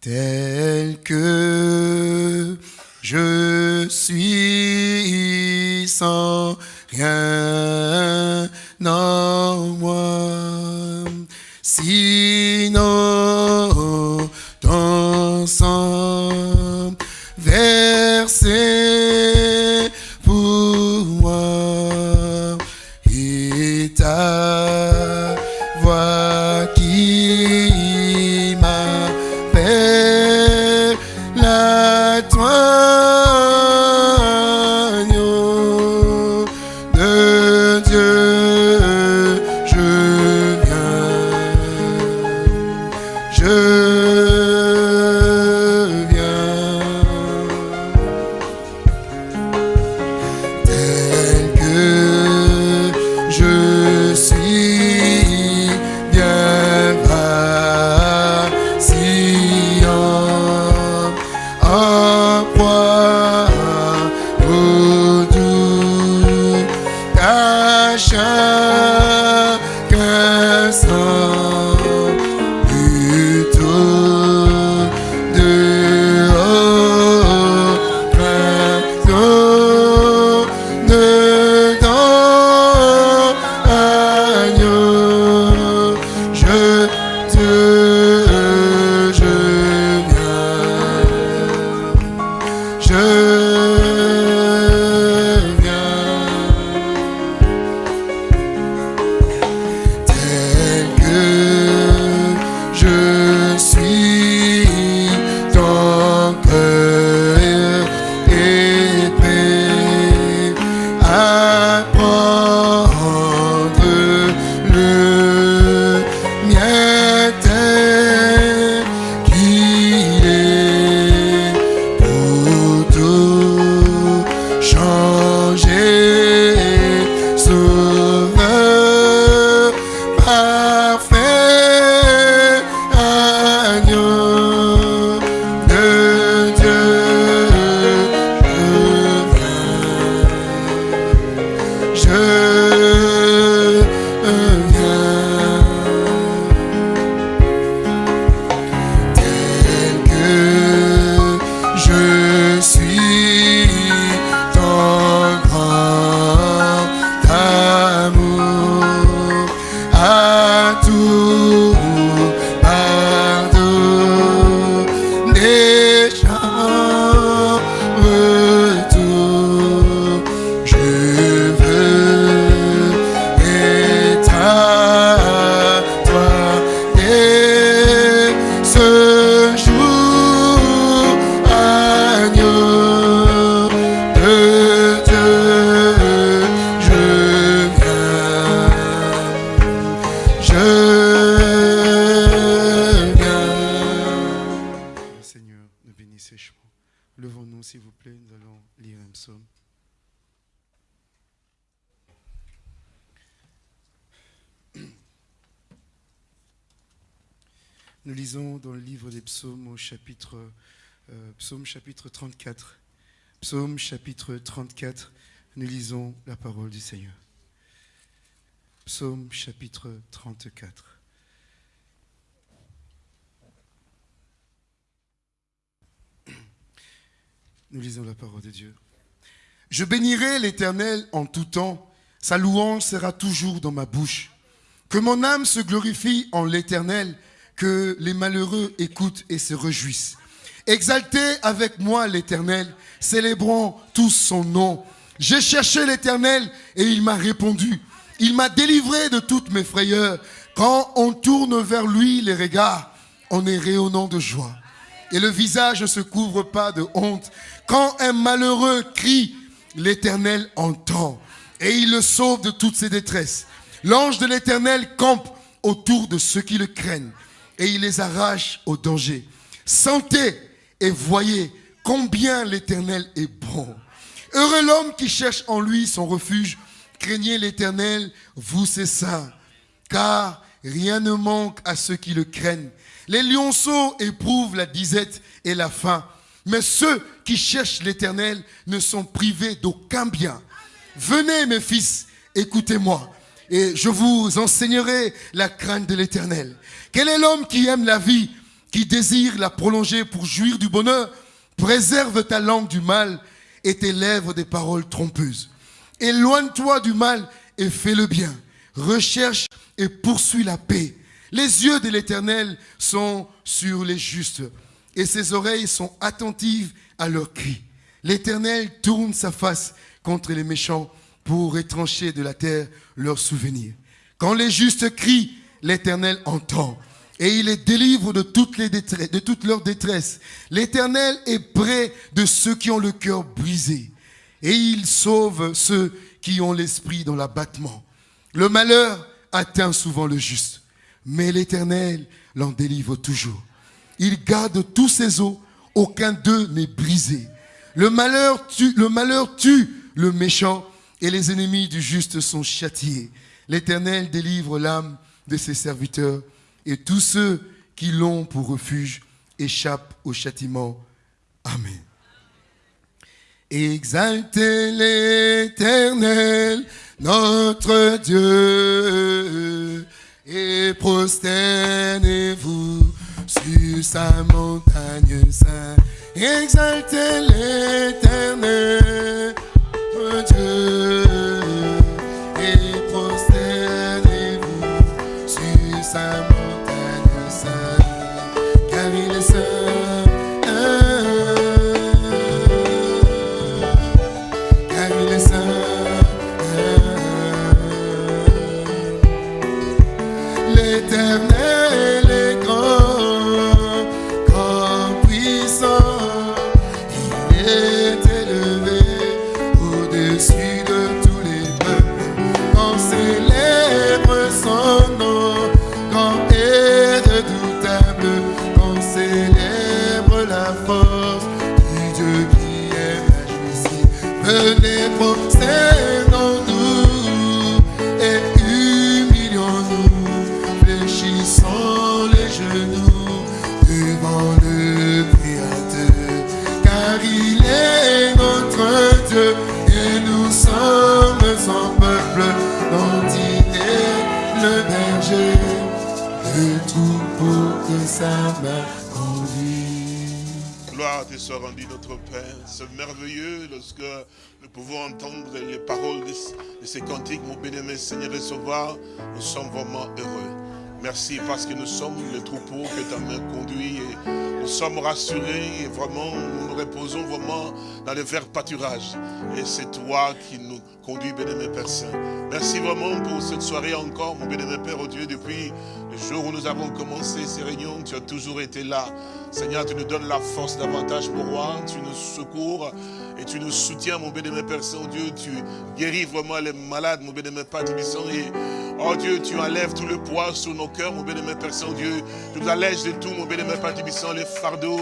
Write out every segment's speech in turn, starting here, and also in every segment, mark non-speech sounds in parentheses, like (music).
tel que je suis sans rien en moi. Psaume chapitre 34. Psaume chapitre 34, nous lisons la parole du Seigneur. Psaume chapitre 34. Nous lisons la parole de Dieu. Je bénirai l'Éternel en tout temps, sa louange sera toujours dans ma bouche. Que mon âme se glorifie en l'Éternel, que les malheureux écoutent et se réjouissent. Exaltez avec moi l'Éternel, célébrons tous son nom. J'ai cherché l'Éternel et il m'a répondu. Il m'a délivré de toutes mes frayeurs. Quand on tourne vers lui les regards, on est rayonnant de joie. Et le visage ne se couvre pas de honte. Quand un malheureux crie, l'Éternel entend et il le sauve de toutes ses détresses. L'ange de l'Éternel campe autour de ceux qui le craignent et il les arrache au danger. Sentez et voyez combien l'Éternel est bon. Heureux l'homme qui cherche en lui son refuge. Craignez l'Éternel, vous c'est ça. Car rien ne manque à ceux qui le craignent. Les lionceaux éprouvent la disette et la faim. Mais ceux qui cherchent l'Éternel ne sont privés d'aucun bien. Venez mes fils, écoutez-moi. Et je vous enseignerai la crainte de l'Éternel. Quel est l'homme qui aime la vie, qui désire la prolonger pour jouir du bonheur, préserve ta langue du mal et tes lèvres des paroles trompeuses. Éloigne-toi du mal et fais le bien. Recherche et poursuis la paix. Les yeux de l'Éternel sont sur les justes et ses oreilles sont attentives à leurs cris. L'Éternel tourne sa face contre les méchants pour étrancher de la terre leurs souvenirs. Quand les justes crient, l'Éternel entend et il les délivre de toutes, les leurs détresses. L'Éternel est près de ceux qui ont le cœur brisé et il sauve ceux qui ont l'esprit dans l'abattement. Le malheur atteint souvent le juste, mais l'Éternel l'en délivre toujours. Il garde tous ses os, aucun d'eux n'est brisé. Le malheur, le malheur tue le méchant et les ennemis du juste sont châtiés. L'Éternel délivre l'âme de ses serviteurs et tous ceux qui l'ont pour refuge échappent au châtiment. Amen. Exaltez l'Éternel, notre Dieu, et prosternez-vous sur sa montagne sainte. Exaltez l'Éternel, notre Dieu. Soit rendu notre Père. C'est merveilleux lorsque nous pouvons entendre les paroles de, ces cantiques, mon bénémoine Seigneur et Sauveur. Nous sommes vraiment heureux. Merci parce que nous sommes le troupeau que ta main conduit et nous sommes rassurés et vraiment nous nous reposons vraiment dans le vert pâturage. Et c'est toi qui nous conduis, bénémoine Père Saint. Merci vraiment pour cette soirée encore, mon bénémoine Père, au Dieu, depuis le jour où nous avons commencé ces réunions, tu as toujours été là. Seigneur, tu nous donnes la force davantage pour moi, tu nous secours et tu nous soutiens, mon bénémoine Père Saint-Dieu. Tu guéris vraiment les malades, mon bénémoine Père. Et, oh Dieu, tu enlèves tout le poids sur nos cœurs, mon bénémoine Père Saint-Dieu. Tu nous allèges de tout, mon bénémoine Père Tibissant, les fardeaux.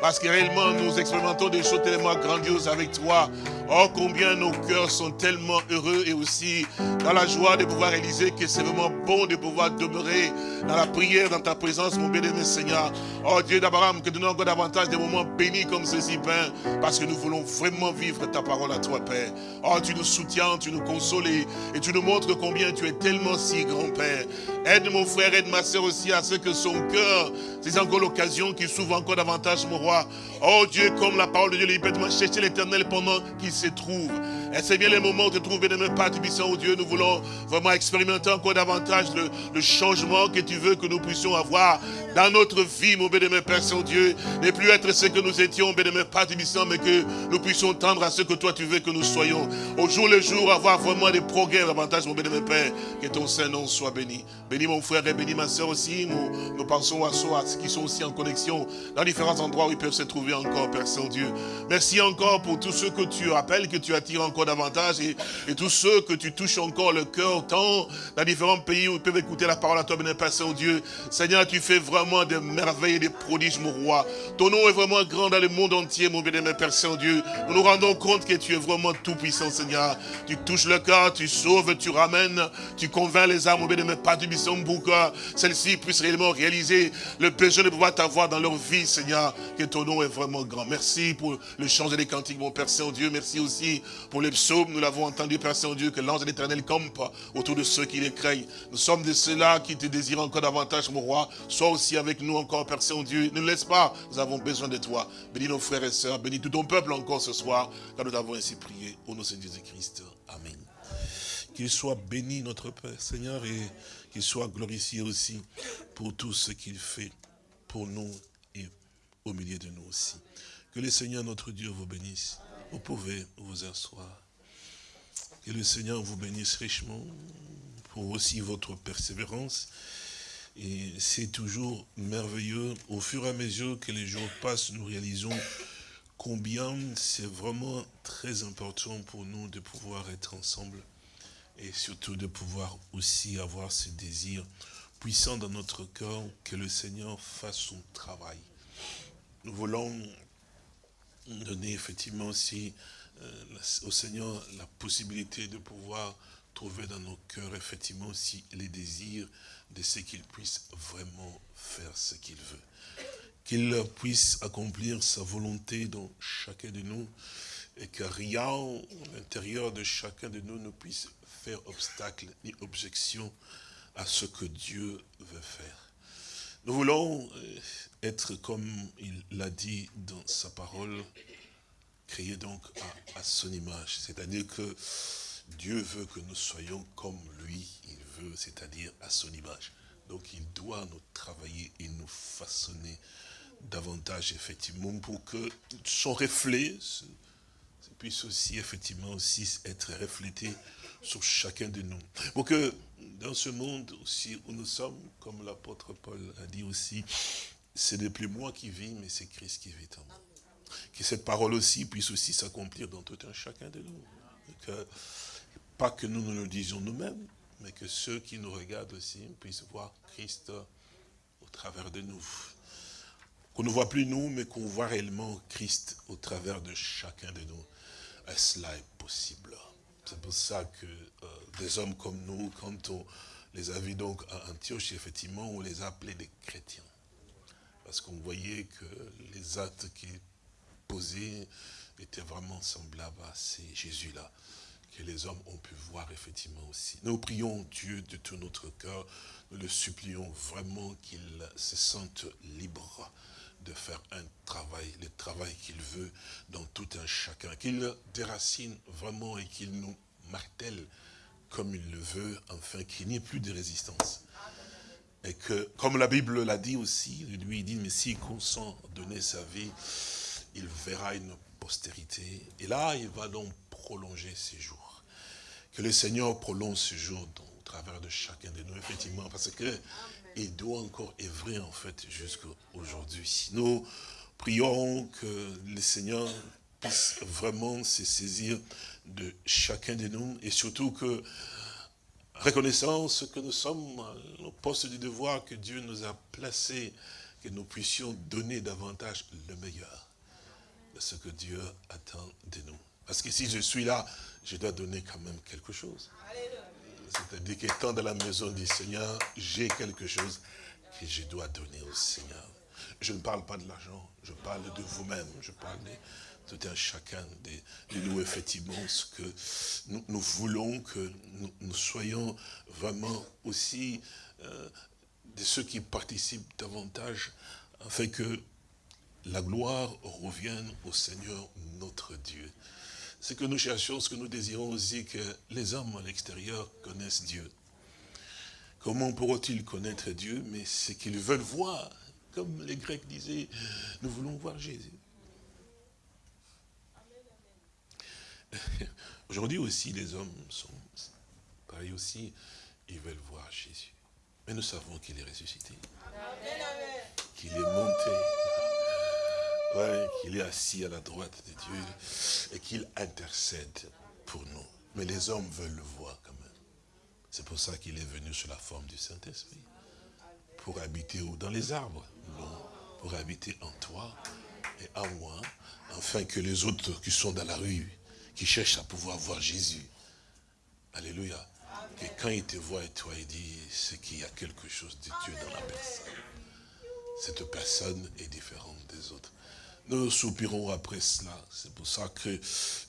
Parce que réellement, nous expérimentons des choses tellement grandioses avec toi. Oh, combien nos cœurs sont tellement heureux et aussi dans la joie de pouvoir réaliser que c'est vraiment bon de pouvoir demeurer dans la prière, dans ta présence, mon bénémoine Seigneur. Oh Dieu d'Abraham, que nous nous encore davantage des moments bénis comme ceci, Père, parce que nous voulons vraiment vivre ta parole à toi, Père. Oh, tu nous soutiens, tu nous consoles et tu nous montres combien tu es tellement si grand, Père. Aide mon frère, aide ma soeur aussi à ce que son cœur, c'est encore l'occasion qui s'ouvre encore davantage, mon roi. Oh Dieu, comme la parole de Dieu, moi chercher l'éternel pendant qu'il se trouve. Et c'est bien les moments où tu trouves, bien pas puissant, oh Dieu, nous voulons vraiment expérimenter encore davantage le, le, changement que tu veux que nous puissions avoir dans notre vie, mon bénémoine Père Saint-Dieu. Ne plus être ce que nous étions, bénémoine Père puissant, mais que nous puissions tendre à ce que toi tu veux que nous soyons. Au jour le jour, avoir vraiment des progrès davantage, mon bénémoine Père. Que ton Saint-Nom soit béni. Bénis mon frère et bénis ma soeur aussi. Nous, nous pensons à ceux qui sont aussi en connexion dans différents endroits où ils peuvent se trouver encore, Père Saint-Dieu. Merci encore pour tous ceux que tu appelles, que tu attires encore davantage et, tous ceux que tu touches encore le cœur, tant dans différents pays où ils peuvent écouter la parole à toi, Père Saint-Dieu. Seigneur, tu fais vraiment des merveilles et des prodiges, mon roi. Ton nom est vraiment grand dans le monde entier, mon bien Père Saint-Dieu. Nous nous rendons compte que tu es vraiment tout-puissant, Seigneur. Tu touches le cœur, tu sauves, tu ramènes, tu convaincs les âmes, mon bien Père du pour que celles-ci puissent réellement réaliser le besoin de pouvoir t'avoir dans leur vie, Seigneur. Que ton nom est vraiment grand. Merci pour le chant des cantiques, mon Père Saint-Dieu. Merci aussi pour les psaumes, nous l'avons entendu, Père Saint-Dieu, que l'ange de l'éternel campe autour de ceux qui les craignent. Nous sommes de ceux-là qui te désirent encore davantage, mon roi. Sois aussi avec nous encore, Père Saint-Dieu. Ne nous laisse pas, nous avons besoin de toi. Bénis nos frères et sœurs, bénis tout ton peuple encore ce soir, car nous avons ainsi prié. Au nom de Jésus-Christ. Amen. Qu'il soit béni notre Père, Seigneur, et qu'il soit glorifié aussi pour tout ce qu'il fait pour nous et au milieu de nous aussi. Que le Seigneur notre Dieu vous bénisse. Vous pouvez vous asseoir. Que le Seigneur vous bénisse richement pour aussi votre persévérance. Et c'est toujours merveilleux. Au fur et à mesure que les jours passent, nous réalisons combien c'est vraiment très important pour nous de pouvoir être ensemble et surtout de pouvoir aussi avoir ce désir puissant dans notre cœur que le Seigneur fasse son travail. Nous voulons donner effectivement aussi euh, au Seigneur la possibilité de pouvoir trouver dans nos cœurs effectivement aussi les désirs de ce qu'il puisse vraiment faire ce qu'il veut. Qu'il puisse accomplir sa volonté dans chacun de nous et que rien à l'intérieur de chacun de nous ne puisse faire obstacle ni objection à ce que Dieu veut faire. Nous voulons euh, être comme il l'a dit dans sa parole, créé donc à, son image. C'est-à-dire que Dieu veut que nous soyons comme lui, il veut, c'est-à-dire à son image. Donc il doit nous travailler et nous façonner davantage, effectivement, pour que son reflet puisse aussi, effectivement, aussi être reflété sur chacun de nous. Pour que dans ce monde aussi où nous sommes, comme l'apôtre Paul a dit aussi, ce n'est plus moi qui vis, mais c'est Christ qui vit en moi que cette parole aussi puisse aussi s'accomplir dans tout un chacun de nous. Que, pas que nous nous le disions nous-mêmes, mais que ceux qui nous regardent aussi puissent voir Christ au travers de nous. Qu'on ne voit plus nous, mais qu'on voit réellement Christ au travers de chacun de nous. Cela est possible? C'est pour ça que euh, des hommes comme nous, quand on les a vus donc à Antioche, effectivement, on les a appelés des chrétiens. Parce qu'on voyait que les actes qui posé était vraiment semblable à ces Jésus-là que les hommes ont pu voir effectivement aussi. Nous prions Dieu de tout notre cœur, nous le supplions vraiment qu'il se sente libre de faire un travail, le travail qu'il veut dans tout un chacun, qu'il déracine vraiment et qu'il nous martèle comme il le veut, afin qu'il n'y ait plus de résistance. Et que, comme la Bible l'a dit aussi, lui il dit, mais s'il consent donner sa vie, il verra une postérité. Et là, il va donc prolonger ses jours. Que le Seigneur prolonge ses jours au travers de chacun de nous, effectivement, parce que il doit encore œuvrer, en fait, jusqu'à aujourd'hui. Nous prions que le Seigneur puisse vraiment se saisir de chacun de nous, et surtout que, reconnaissance que nous sommes au poste du devoir que Dieu nous a placé, que nous puissions donner davantage le meilleur ce que Dieu attend de nous. Parce que si je suis là, je dois donner quand même quelque chose. C'est-à-dire qu'étant dans la maison du Seigneur, j'ai quelque chose que je dois donner au Seigneur. Je ne parle pas de l'argent, je parle de vous-même, je parle de tout un chacun de, nous, effectivement, ce que nous, voulons que nous, soyons vraiment aussi euh, de ceux qui participent davantage, afin que la gloire revienne au Seigneur notre Dieu. Ce que nous cherchons, ce que nous désirons aussi, que les hommes à l'extérieur connaissent Dieu. Comment pourront-ils connaître Dieu? Mais ce qu'ils veulent voir, comme les Grecs disaient, nous voulons voir Jésus. (laughs) Aujourd'hui aussi, les hommes sont pareils aussi, ils veulent voir Jésus. Mais nous savons qu'il est ressuscité, qu'il est monté qu'il est assis à la droite de Dieu et qu'il intercède pour nous. Mais les hommes veulent le voir quand même. C'est pour ça qu'il est venu sous la forme du Saint-Esprit. Pour habiter Dans les arbres Pour habiter en toi et en moi, afin que les autres qui sont dans la rue, qui cherchent à pouvoir voir Jésus, Alléluia, que quand il te voit et toi, il dit, c'est qu'il y a quelque chose de Dieu dans la personne. Cette personne est différente des autres. nous soupirons après cela. C'est pour ça que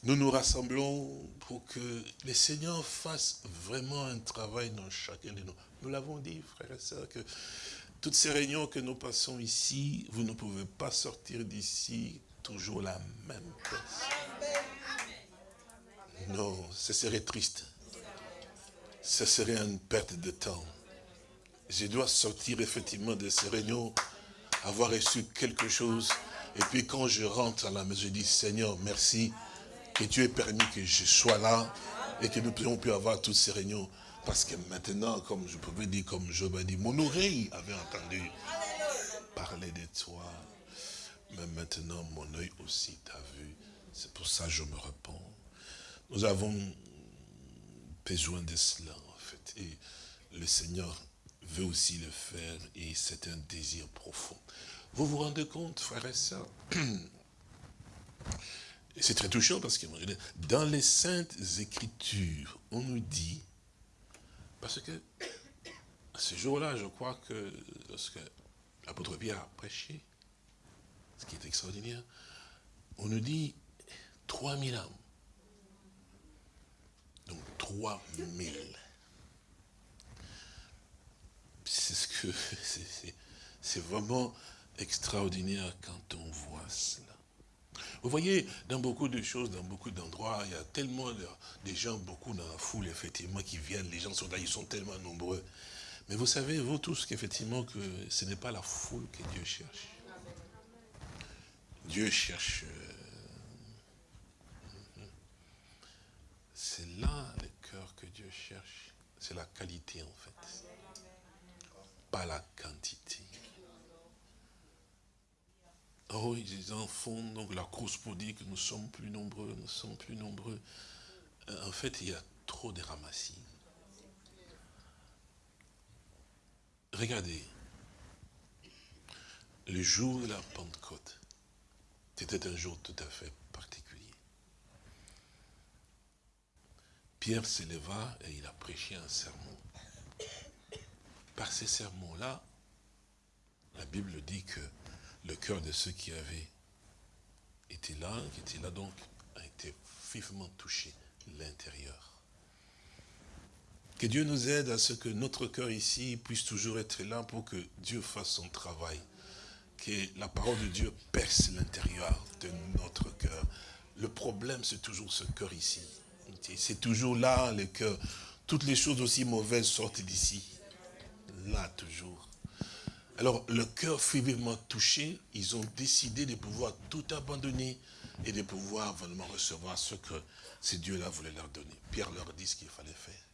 nous nous rassemblons pour que les Seigneurs fassent vraiment un travail dans chacun de nous. Nous l'avons dit, frères et sœurs, que toutes ces réunions que nous passons ici, vous ne pouvez pas sortir d'ici toujours la même chose. Non, ce serait triste. Ce serait une perte de temps. Je dois sortir effectivement de ces réunions, avoir reçu quelque chose et puis quand je rentre à la maison, je dis, Seigneur, merci que tu aies permis que je sois là et que nous puissions pu avoir toutes ces réunions. Parce que maintenant, comme je pouvais dire, comme Job a dit, mon oreille avait entendu parler de toi. Mais maintenant, mon œil aussi t'a vu. C'est pour ça que je me réponds. Nous avons besoin de cela, en fait. Et le Seigneur veut aussi le faire et c'est un désir profond. Vous vous rendez compte, frères et sœurs c'est très touchant parce que dans les saintes écritures, on nous dit, parce que ce jour-là, je crois que lorsque l'apôtre Pierre a prêché, ce qui est extraordinaire, on nous dit 3000 âmes. Donc 3000. C'est ce que (laughs) c'est vraiment extraordinaire quand on voit cela. Vous voyez, dans beaucoup de choses, dans beaucoup d'endroits, il y a tellement de, gens, beaucoup dans la foule, effectivement, qui viennent, les gens sont là, ils sont tellement nombreux. Mais vous savez, vous tous, qu'effectivement, que ce n'est pas la foule que Dieu cherche. Dieu cherche... Euh, c'est là le cœur que Dieu cherche. C'est la qualité, en fait. Pas la quantité. Oh, les enfants, donc la course pour dire que nous sommes plus nombreux, nous sommes plus nombreux. Euh, en fait, il y a trop de ramassis. Regardez, le jour de la Pentecôte, c'était un jour tout à fait particulier. Pierre s'éleva et il a prêché un sermon. Par ces sermons-là, la Bible dit que le cœur de ceux qui avaient été là, qui étaient là donc, a été vivement touché, l'intérieur. Que Dieu nous aide à ce que notre cœur ici puisse toujours être là pour que Dieu fasse son travail. Que la parole de Dieu perce l'intérieur de notre cœur. Le problème, c'est toujours ce cœur ici. C'est toujours là, le cœur. Toutes les choses aussi mauvaises sortent d'ici. Là, toujours. Alors, le cœur vivement touché, ils ont décidé de pouvoir tout abandonner et de pouvoir vraiment recevoir ce que ces dieux-là voulaient leur donner. Pierre leur dit ce qu'il fallait faire.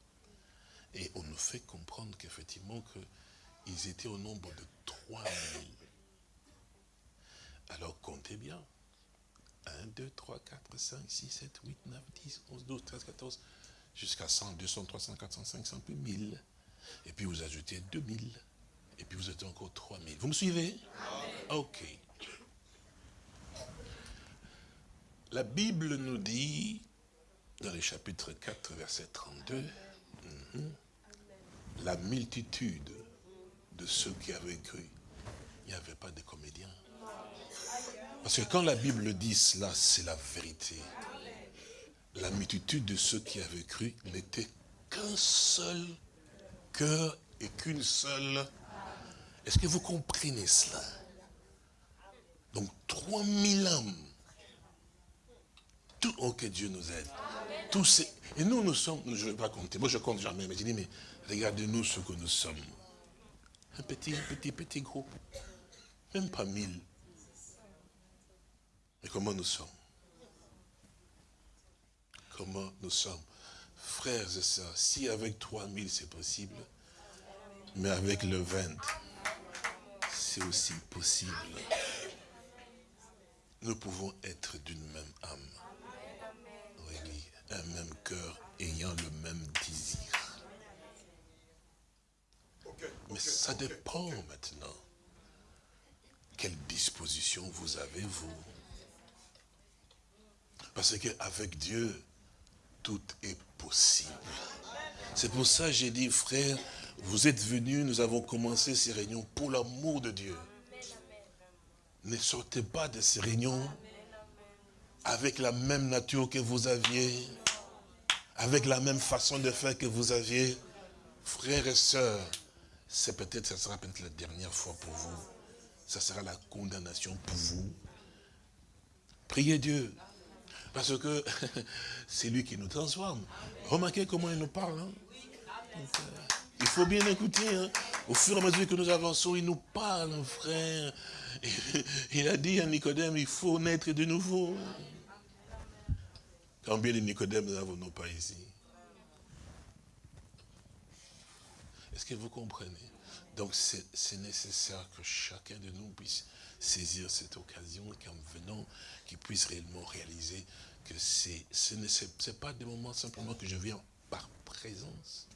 Et on nous fait comprendre qu'effectivement, qu'ils étaient au nombre de 3000. Alors, comptez bien. 1, 2, 3, 4, 5, 6, 7, 8, 9, 10, 11, 12, 13, 14, jusqu'à 100, 200, 300, 400, 500, puis 1000. Et puis vous ajoutez 2000. Et puis vous êtes encore 3000. Vous me suivez? Ok. La Bible nous dit, dans le chapitre 4, verset 32, mhm, la multitude de ceux qui avaient cru, il n'y avait pas de comédiens. Parce que quand la Bible dit cela, c'est la vérité. La multitude de ceux qui avaient cru n'était qu'un seul cœur et qu'une seule est-ce que vous comprenez cela? Donc 3000 âmes. Tout, oh que Dieu nous aide. Tous ces, et nous, nous sommes, je ne vais pas compter, moi je compte jamais, mais je dis, mais regardez-nous ce que nous sommes. Un petit, petit, petit groupe. Même pas mille. Mais comment nous sommes? Comment nous sommes? Frères et sœurs, si avec 3000 c'est possible, mais avec le 20, c'est aussi possible. Nous pouvons être d'une même âme. Oui, un même cœur ayant le même désir. Mais ça dépend maintenant. Quelle disposition vous avez, vous Parce qu'avec Dieu, tout est possible. C'est pour ça que j'ai dit, frère, vous êtes venus, nous avons commencé ces réunions pour l'amour de Dieu. ne sortez pas de ces réunions avec la même nature que vous aviez, avec la même façon de faire que vous aviez. Frères et sœurs, c'est peut-être, ça sera peut-être la dernière fois pour vous. Ça sera la condamnation pour vous. Priez Dieu. Parce que (laughs) c'est lui qui nous transforme. Remarquez comment il nous parle. Hein. Il faut bien écouter. Hein. Au fur et à mesure que nous avançons, il nous parle, frère. Il a dit à Nicodème, il faut naître de nouveau. Combien de Nicodème n'avons-nous pas ici Est-ce que vous comprenez? Donc c'est nécessaire que chacun de nous puisse saisir cette occasion qu'en venant, qu'il puisse réellement réaliser que ce n'est pas des moments simplement que je viens par présence.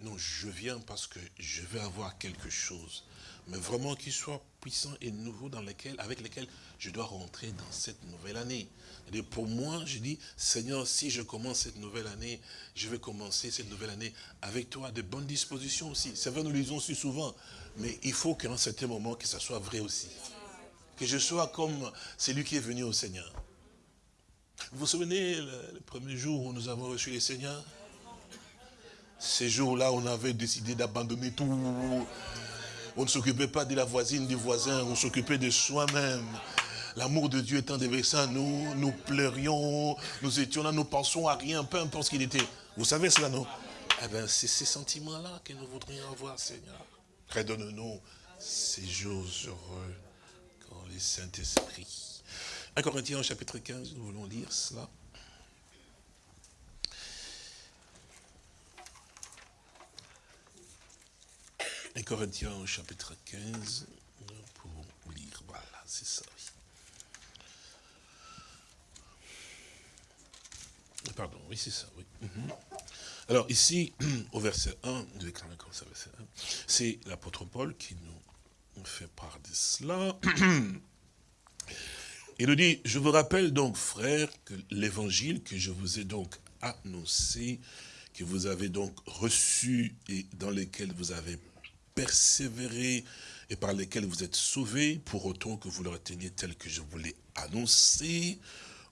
Non, je viens parce que je vais avoir quelque chose. Mais vraiment qu'il soit puissant et nouveau avec lequel je dois rentrer dans cette nouvelle année. Et pour moi, je dis, Seigneur, si je commence cette nouvelle année, je vais commencer cette nouvelle année avec toi, de bonnes dispositions aussi. C'est vrai, nous le disons si souvent, mais il faut qu'à un certain moment, que ça soit vrai aussi. Que je sois comme celui qui est venu au Seigneur. Vous vous souvenez le, premier jour où nous avons reçu le Seigneur Ces jours-là, on avait décidé d'abandonner tout. On ne s'occupait pas de la voisine, du voisin, on s'occupait de soi-même. L'amour de Dieu étant déversé nous, nous pleurions, nous étions là, nous pensions à rien, peu importe ce qu'il était. Vous savez cela, non? Eh bien, c'est ces sentiments-là que nous voudrions avoir, Seigneur. Redonne-nous ces jours heureux quand les Saint-Esprit. 1 Corinthiens chapitre 15, nous voulons lire cela. 1 Corinthiens chapitre 15, nous pouvons lire, voilà, c'est ça. Pardon, oui, c'est ça, oui. Mhm. Alors ici, (clears throat) au verset 1, c'est l'apôtre Paul qui nous fait part de cela. (clears throat) Il nous dit, je vous rappelle donc, frères, que l'évangile que je vous ai donc annoncé, que vous avez donc reçu et dans lequel vous avez persévéré et par lesquels vous êtes sauvés, pour autant que vous le reteniez tel que je vous l'ai annoncé,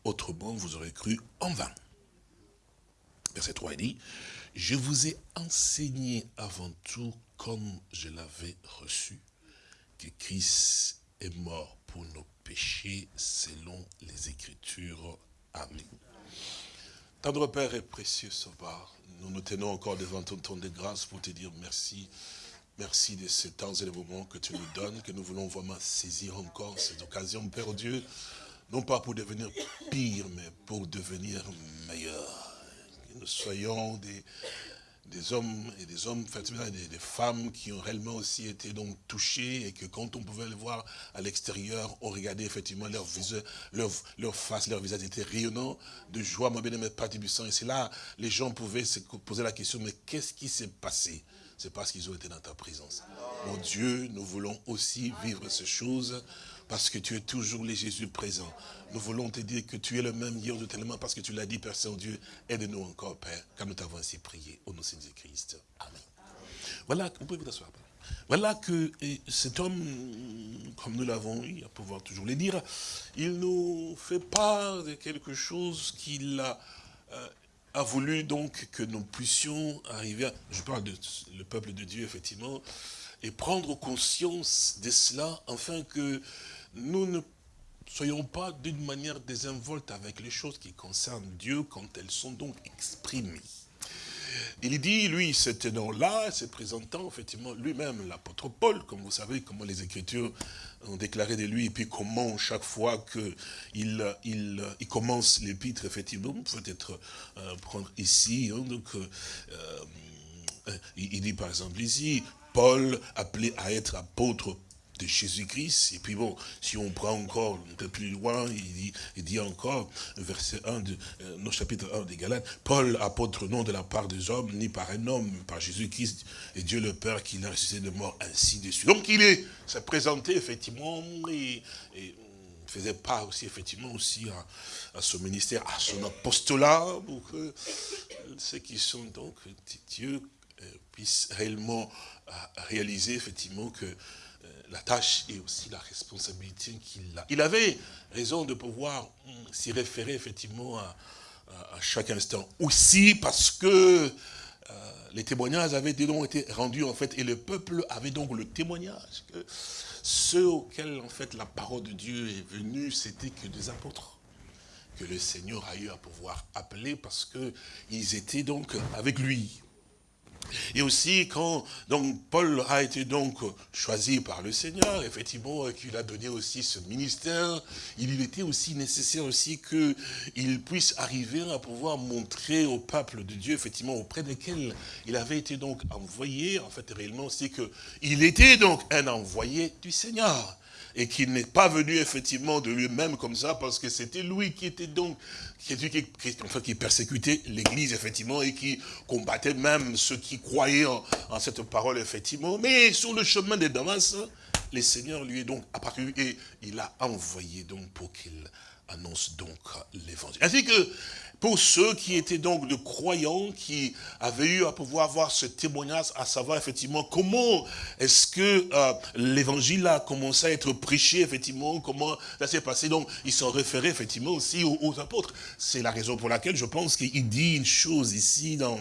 autrement vous aurez cru en vain. Verset 3, il dit, je vous ai enseigné avant tout comme je l'avais reçu, que Christ est mort pour nos péchés selon les Écritures. Amen. Tendre Père et précieux Sauveur, nous nous tenons encore devant ton ton de grâce pour te dire merci. Merci de ces temps et de moments que tu nous donnes, que nous voulons vraiment saisir encore cette occasion, Père Dieu, non pas pour devenir pire, mais pour devenir meilleur. Nous soyons des, des hommes et des hommes, des, des femmes qui ont réellement aussi été donc touchés et que quand on pouvait les voir à l'extérieur, on regardait effectivement leur visage, leur, leur face, leur visage était rayonnant de joie, mon bien-aimé Père Et c'est là, les gens pouvaient se poser la question, mais qu'est-ce qui s'est passé? C'est parce qu'ils ont été dans ta présence. Mon Dieu, nous voulons aussi vivre ces choses parce que tu es toujours le Jésus présent. Nous voulons te dire que tu es le même hier de tellement parce que tu l'as dit, Père Saint-Dieu, aide-nous encore, Père, car nous t'avons ainsi prié au nom de Christ. Amen. Voilà, vous pouvez vous asseoir. Voilà que cet homme, comme nous l'avons eu, à pouvoir toujours le dire, il nous fait part de quelque chose qu'il a, euh, a voulu donc que nous puissions arriver à, je parle de le peuple de Dieu effectivement, et prendre conscience de cela, afin que nous ne soyons pas d'une manière désinvolte avec les choses qui concernent Dieu quand elles sont donc exprimées. Il dit, lui, cet nom-là, se présentant effectivement lui-même, l'apôtre Paul, comme vous savez, comment les Écritures ont déclaré de lui, et puis comment chaque fois qu'il il, il commence l'épître, effectivement, vous pouvez être euh, prendre ici, hein, donc, euh, euh, il, dit par exemple ici, Paul appelé à être apôtre de Jésus-Christ. Et puis bon, si on prend encore un peu plus loin, il dit, encore, verset 1 de euh, nos chapitre 1 des Galates, Paul, apôtre non de la part des hommes, ni par un homme, mais par Jésus-Christ et Dieu le Père qui l'a ressuscité de mort, ainsi de suite. Donc il est, s'est présenté effectivement et, et faisait part aussi effectivement aussi à, son ministère, à son apostolat, pour que ceux qui sont donc Dieu euh, puissent réellement réaliser effectivement que la tâche et aussi la responsabilité qu'il a. Il avait raison de pouvoir hum, s'y référer effectivement à, chaque instant. Aussi parce que euh, les témoignages avaient donc été rendus en fait et le peuple avait donc le témoignage que ceux auxquels en fait la parole de Dieu est venue, c'était que des apôtres que le Seigneur a eu à pouvoir appeler parce que ils étaient donc avec lui. Et aussi quand donc Paul a été donc choisi par le Seigneur, effectivement qu'il a donné aussi ce ministère, il était aussi nécessaire aussi qu'il puisse arriver à pouvoir montrer au peuple de Dieu, effectivement auprès desquels il avait été donc envoyé, en fait réellement aussi qu'il était donc un envoyé du Seigneur et qu'il n'est pas venu effectivement de lui-même comme ça, parce que c'était lui qui était donc, qui, qui, enfin, qui persécutait l'Église, effectivement, et qui combattait même ceux qui croyaient en, en, cette parole, effectivement. Mais sur le chemin de Damas, le Seigneur lui est donc apparu et il a envoyé donc pour qu'il annonce donc l'évangile. Ainsi que pour ceux qui étaient donc de croyants, qui avaient eu à pouvoir voir ce témoignage, à savoir effectivement comment est-ce que euh, l'évangile a commencé à être prêché, effectivement, comment ça s'est passé. Donc, ils sont référés effectivement aussi aux, apôtres. C'est la raison pour laquelle je pense qu'il dit une chose ici dans,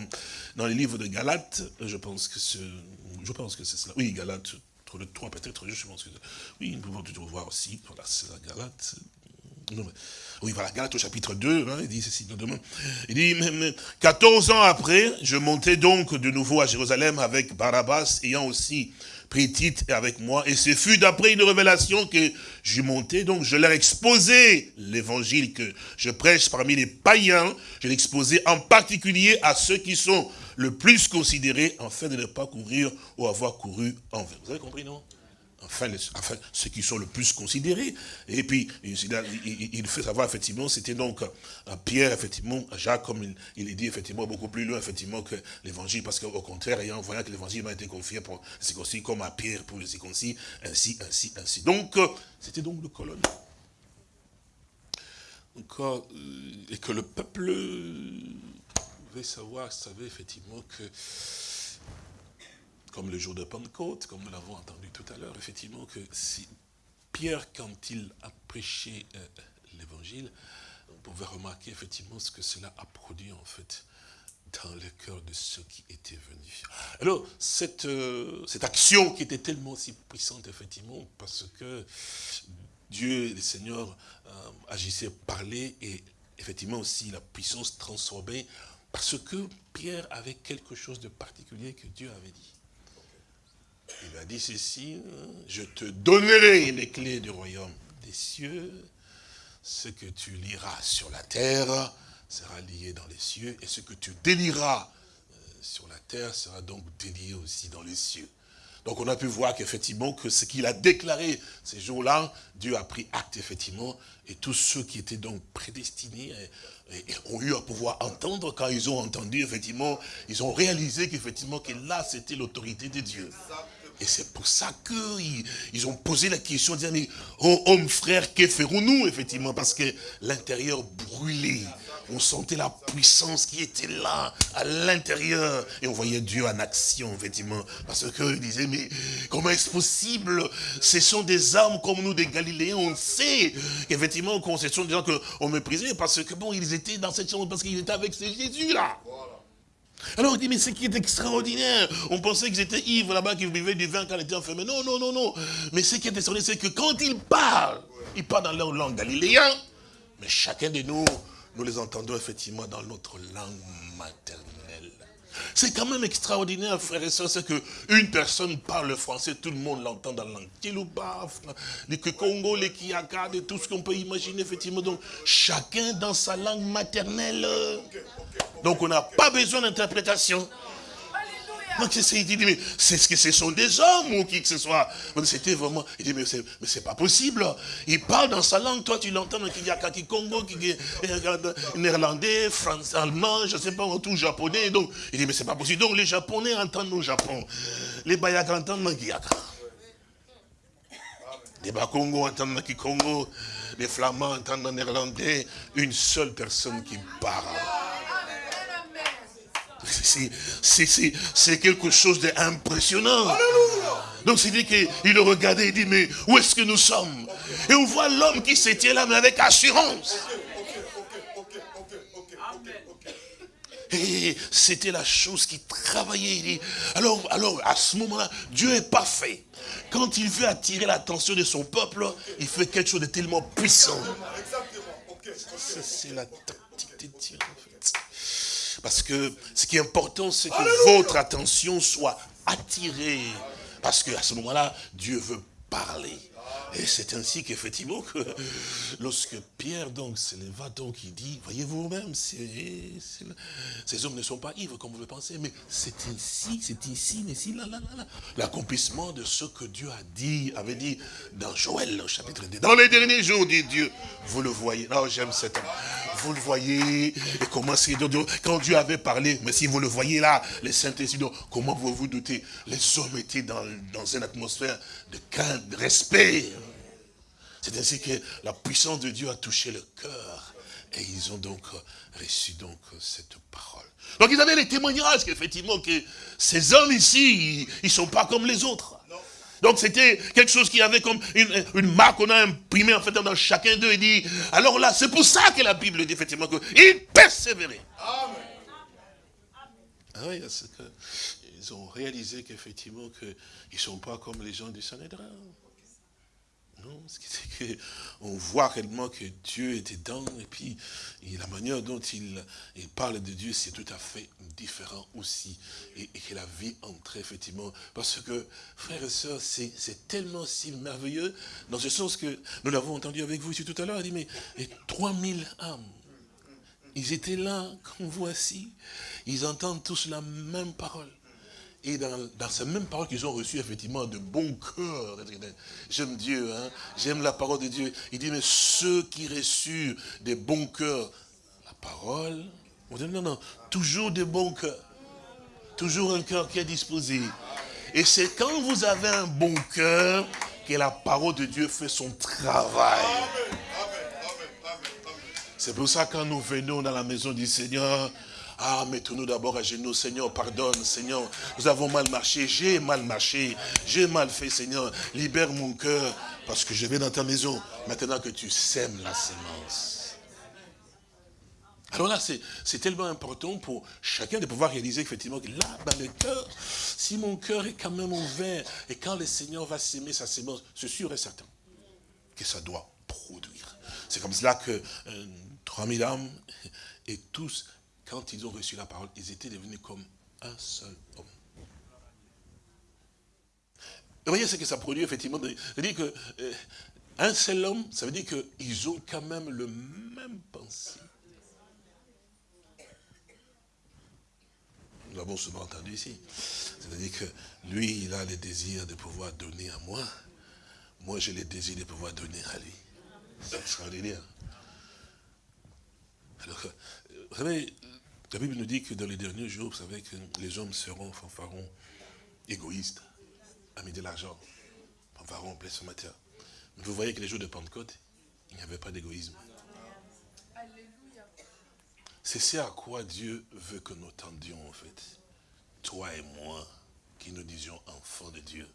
dans les livres de Galates. Je pense que c'est, cela. Oui, Galates, le 3 peut-être, je pense que oui, nous pouvons toujours voir aussi, voilà, c'est la Galate, oui, voilà, Galate au chapitre 2, hein, il dit ceci, il dit, 14 ans après, je montais donc de nouveau à Jérusalem avec Barabbas, ayant aussi pris Tite avec moi, et ce fut d'après une révélation que je montais, donc je leur exposais l'évangile que je prêche parmi les païens, je l'exposais en particulier à ceux qui sont le plus considérés, afin de ne pas courir ou avoir couru envers. Vous avez compris, non? Enfin, ceux qui sont le plus considérés. Et puis, il, fait savoir, effectivement, c'était donc euh, Pierre, effectivement, Jacques, comme il, est dit, effectivement, beaucoup plus loin, effectivement, que l'évangile, parce qu'au contraire, ayant voyant que l'évangile m'a été confié pour les circoncis, comme à Pierre pour les circoncis, ainsi, ainsi, ainsi. Donc, euh, c'était donc le colonne. Euh, et que le peuple devait savoir, savait effectivement que comme le jour de Pentecôte, comme nous l'avons entendu tout à l'heure, effectivement, que si Pierre, quand il a prêché euh, l'évangile, on pouvait remarquer effectivement ce que cela a produit en fait dans le cœur de ceux qui étaient venus. Alors, cette, euh, cette action qui était tellement si puissante, effectivement, parce que Dieu, le Seigneur, euh, agissait, parlait, et effectivement aussi la puissance transformée, parce que Pierre avait quelque chose de particulier que Dieu avait dit. Il a dit ceci, je te donnerai les clés du royaume des cieux. Ce que tu liras sur la terre sera lié dans les cieux. Et ce que tu délieras euh, sur la terre sera donc délié aussi dans les cieux. Donc on a pu voir qu'effectivement, que ce qu'il a déclaré ces jours-là, Dieu a pris acte effectivement, et tous ceux qui étaient donc prédestinés ont eu à pouvoir entendre, quand ils ont entendu effectivement, ils ont réalisé qu'effectivement que là c'était l'autorité de Dieu. Et c'est pour ça qu'ils ils ont posé la question, disant, mais oh, homme frère, que ferons-nous effectivement? Parce que l'intérieur brûlait. On sentait la puissance qui était là, à l'intérieur. Et on voyait Dieu en action, effectivement. Parce qu'ils disaient, mais comment est-ce possible? Ce sont des âmes comme nous, des Galiléens. On sait qu'effectivement, ce sont des gens qu'on méprisait parce que, bon, ils étaient dans cette chambre, parce qu'ils étaient avec ce Jésus-là. Alors il dit, mais ce qui est extraordinaire, on pensait qu'ils étaient ivres là-bas, qu'ils buvaient du vin quand ils étaient enfermés. Non, non, non, non. Mais ce qui est extraordinaire, c'est que quand ils parlent, ils parlent dans leur langue galiléenne, mais chacun de nous, nous les entendons effectivement dans notre langue maternelle. C'est quand même extraordinaire, frères et sœurs, c'est qu'une personne parle français, tout le monde l'entend dans la langue Kiluba, les Congo, les Kiaka, tout ce qu'on peut imaginer, effectivement. Donc, chacun dans sa langue maternelle. Donc on n'a pas besoin d'interprétation. Donc il dit, mais c'est ce que ce sont des hommes ou qui que ce soit. C'était vraiment, il dit, mais c'est pas possible. Il parle dans sa langue, toi tu l'entends dans Kiyakaki Congo, néerlandais, français, allemand, je sais pas, tout japonais. Donc il dit, mais c'est pas possible. Donc les japonais entendent au Japon. Les Bayaks entendent dans Kiyaka. Les Bakongo entendent dans Kikongo. Les Flamands entendent dans néerlandais. Une seule personne qui parle. C'est quelque chose d'impressionnant. Donc c'est dit qu'il le regardait, il dit, mais où est-ce que nous sommes? Et on voit l'homme qui se tient là, mais avec assurance. Et c'était la chose qui travaillait. Alors, alors, à ce moment-là, Dieu est parfait. Quand il veut attirer l'attention de son peuple, il fait quelque chose de tellement puissant. C'est la tactique de Dieu. Parce que ce qui est important, c'est que votre attention soit attirée. Parce qu'à ce moment-là, Dieu veut parler. Et c'est ainsi qu'effectivement, que (laughs) lorsque Pierre donc se leva, donc il dit, voyez-vous vous-même, ces hommes ne sont pas ivres comme vous le pensez, mais c'est ici, c'est ici, ici, là, là, là. L'accomplissement de ce que Dieu a dit, avait dit dans Joël, au chapitre 2. Dans les derniers jours, dit Dieu, vous le voyez. Non, j'aime cet homme. Vous le voyez, et comment c'est, quand Dieu avait parlé, mais si vous le voyez là, les saints comment vous vous doutez? Les hommes étaient dans, dans une atmosphère de respect. C'est ainsi que la puissance de Dieu a touché le cœur. Et ils ont donc reçu donc cette parole. Donc ils avaient les témoignages qu'effectivement que ces hommes ici, ils ne sont pas comme les autres. Donc c'était quelque chose qui avait comme une, marque qu'on a imprimée en fait dans chacun d'eux. Il dit, alors là, c'est pour ça que la Bible dit effectivement qu'ils persévéraient. Amen. Ah oui, parce qu'ils ont réalisé qu'effectivement qu'ils ne sont pas comme les gens du Sanhédrin. Non, c'est qu'on voit réellement que Dieu est dedans, et puis la manière dont il, parle de Dieu, c'est tout à fait différent aussi. Et, que la vie entre effectivement. Parce que, frères et sœurs, c'est tellement si merveilleux, dans ce sens que nous l'avons entendu avec vous ici tout à l'heure, il dit, mais les 3000 âmes, ils étaient là, comme voici, ils entendent tous la même parole. Et dans, ces mêmes paroles qu'ils ont reçues, effectivement, de bon cœur. J'aime Dieu, hein. j'aime la parole de Dieu. Il dit, mais ceux qui reçurent des bons cœurs, la parole, on dit, non, non, toujours des bons cœurs. Toujours un cœur qui est disposé. Et c'est quand vous avez un bon cœur que la parole de Dieu fait son travail. C'est pour ça que quand nous venons dans la maison du Seigneur, ah, mettons-nous d'abord à genoux, Seigneur, pardonne, Seigneur. Nous avons mal marché, j'ai mal marché, j'ai mal fait, Seigneur. Libère mon cœur, parce que je vais dans ta maison, maintenant que tu sèmes la sémence. Alors là, c'est tellement important pour chacun de pouvoir réaliser effectivement que là, dans le cœur, si mon cœur est quand même ouvert, et quand le Seigneur va s'aimer sa sémence, c'est sûr et certain que ça doit produire. C'est comme cela que euh, 3000 âmes, et tous quand ils ont reçu la parole, ils étaient devenus comme un seul homme. Vous voyez ce que ça produit, effectivement. C'est-à-dire que euh, un seul homme, ça veut dire qu'ils ont quand même le même pensée. Nous l'avons souvent entendu ici. C'est-à-dire que lui, il a le désir de pouvoir donner à moi. Moi, j'ai le désir de pouvoir donner à lui. C'est extraordinaire. Alors, vous savez, la Bible nous dit que dans les derniers jours, vous savez que les hommes seront fanfarons, égoïstes, amis de l'argent, fanfarons, matin. Mais vous voyez que les jours de Pentecôte, il n'y avait pas d'égoïsme. C'est ce à quoi Dieu veut que nous tendions en fait. Toi et moi, qui nous disions enfants de Dieu,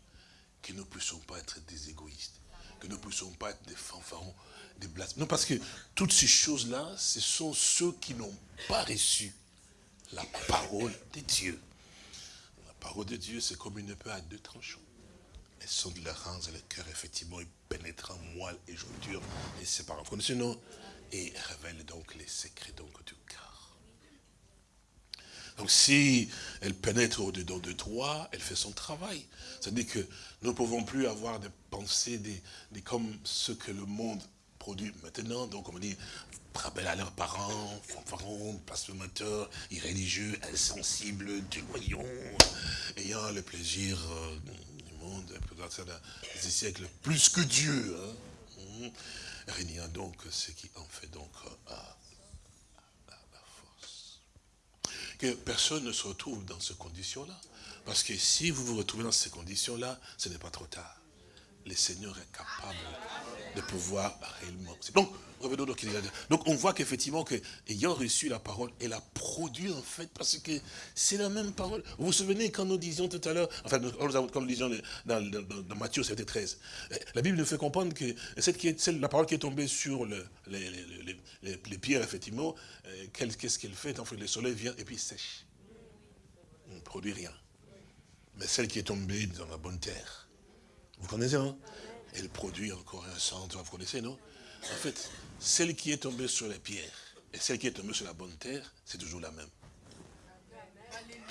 que nous ne puissions pas être des égoïstes, que nous ne puissions pas être des fanfarons, des blasphèmes. Non, parce que toutes ces choses-là, ce sont ceux qui n'ont pas reçu la parole de Dieu. La parole de Dieu, c'est comme une épée à deux tranchants. Elle sonde les reins et le cœur, effectivement, et pénètre en moelle et jointure, et sépare. Connaissez non Et révèle donc les secrets du cœur. Donc si elle pénètre au-dedans de toi, elle fait son travail. C'est-à-dire que nous ne pouvons plus avoir des pensées des, comme ce que le monde produit maintenant. Donc on dit, rappellent à leurs parents, fanfarons, blasphémateurs, irréligieux, insensibles, déloyaux, ayant le plaisir euh, du monde, des siècles, plus que Dieu. Hein. Régnant donc ce qui en fait donc euh, la, force. Que personne ne se retrouve dans ces conditions-là. Parce que si vous vous retrouvez dans ces conditions-là, ce n'est pas trop tard. Le Seigneur est capable de pouvoir réellement. Donc, revenons donc. Donc, on voit qu'effectivement, que, ayant reçu la parole, elle a produit en fait, parce que c'est la même parole. Vous vous souvenez quand nous disions tout à l'heure, enfin, quand nous disions dans, Matthieu 7 13, la Bible nous fait comprendre que la parole qui est tombée sur le, les, les, les, pierres, effectivement, euh, qu'est-ce qu'elle fait? En fait, le soleil vient et puis sèche. On ne produit rien. Mais celle qui est tombée dans la bonne terre, vous connaissez, hein? Elle produit encore un centre, vous connaissez, non? En fait, celle qui est tombée sur les pierres et celle qui est tombée sur la bonne terre, c'est toujours la même.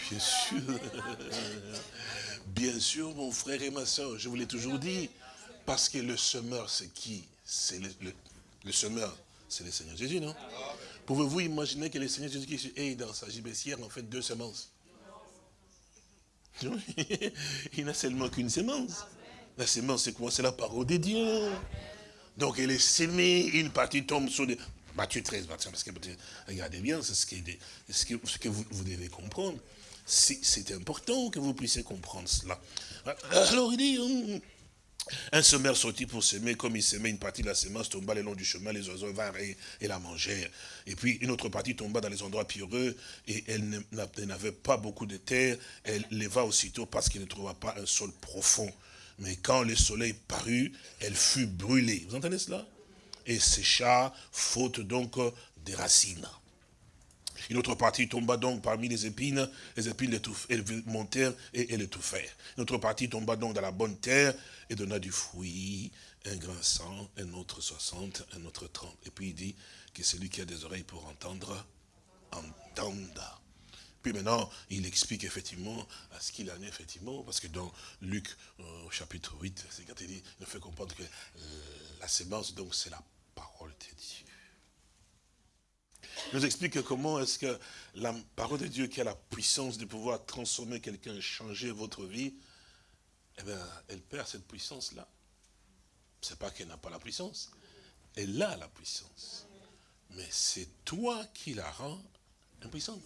Bien sûr. (laughs) Bien sûr, mon frère et ma soeur, je vous l'ai toujours dit. Parce que le semeur, c'est qui? C'est le, semeur, c'est le Seigneur Jésus, non? Pouvez-vous imaginer que le Seigneur Jésus ait dans sa gibecière, en fait, deux semences? (laughs) Il n'a seulement qu'une semence. La semence, c'est quoi? C'est la parole de Dieu. Donc, elle est sémée, une partie tombe sur des... Matthieu 13, parce que regardez bien, c'est ce, ce, que, vous, devez comprendre. C'est important que vous puissiez comprendre cela. Alors, il dit, hum, un semeur sortit pour semer, comme il semait, une partie de la semence tomba le long du chemin, les oiseaux vinrent et, la mangèrent. Et puis une autre partie tomba dans les endroits pierreux, et elle n'avait pas beaucoup de terre, elle leva aussitôt parce qu'il ne trouva pas un sol profond. Mais quand le soleil parut, elle fut brûlée. Vous entendez cela? Et sécha, faute donc des racines. Une autre partie tomba donc parmi les épines, les épines montèrent et elles étouffèrent. Une autre partie tomba donc dans la bonne terre et donna du fruit, un grand cent, un autre soixante, un autre trente. Et puis il dit que celui qui a des oreilles pour entendre, entenda. Puis maintenant, il explique effectivement à ce qu'il en est, effectivement, parce que dans Luc, euh, au chapitre 8, c'est quand il dit, il fait comprendre que euh, la sémence, donc, c'est la parole de Dieu nous explique comment est-ce que la parole de Dieu qui a la puissance de pouvoir transformer quelqu'un, changer votre vie, eh bien, elle perd cette puissance-là. Ce n'est pas qu'elle n'a pas la puissance, elle a la puissance. Mais c'est toi qui la rends impuissante.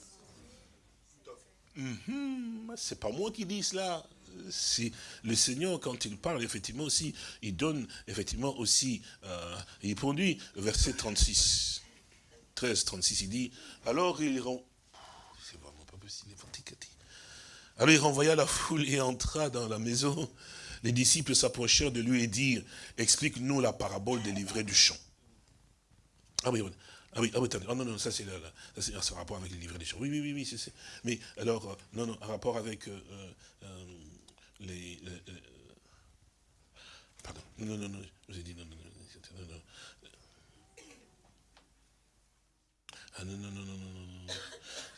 Mm C'est pas moi qui dis cela. C'est le Seigneur, quand il parle, effectivement aussi, il donne, effectivement aussi, euh, il produit, verset 36. 13, 36, il dit, alors il rend... C'est vraiment pas possible, Alors il renvoya la foule et entra dans la maison. Les disciples s'approchèrent de lui et dirent, explique-nous la parabole des livrets du champ. Ah oui, ah oui, ah oui, attendez. Oh non, non, ça c'est un rapport avec les livrets du champ. Oui, oui, oui, oui, c'est Mais alors, euh, non, non, un rapport avec euh, euh, les, Pardon, non, non, non, je vous ai dit non, non, non, non, non. Ah non, non, non, non, non, non.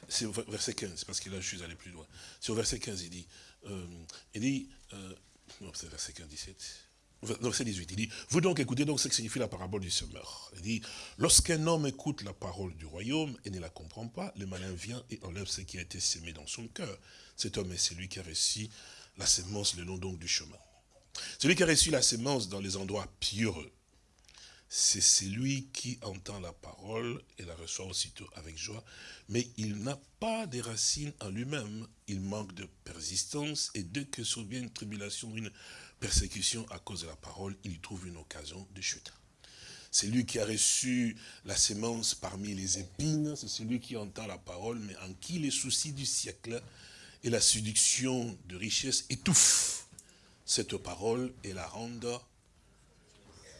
C'est au verset 15, parce que là, je suis allé plus loin. C'est au verset 15, il dit, euh, il dit, euh, non, c'est verset 15, 17. Verset 18, il dit, vous donc écoutez donc ce que signifie la parabole du semeur. Il dit, lorsqu'un homme écoute la parole du royaume et ne la comprend pas, le malin vient et enlève ce qui a été sémé dans son cœur. Cet homme est celui qui a reçu la sémence le long donc du chemin. Celui qui a reçu la sémence dans les endroits pieux c'est celui qui entend la parole et la reçoit aussitôt avec joie, mais il n'a pas de racines en lui-même, il manque de persistance, et dès que survient une tribulation, une persécution à cause de la parole, il y trouve une occasion de chute. C'est lui qui a reçu la sémence parmi les épines, c'est celui qui entend la parole, mais en qui les soucis du siècle et la séduction de richesse étouffent cette parole et la rendent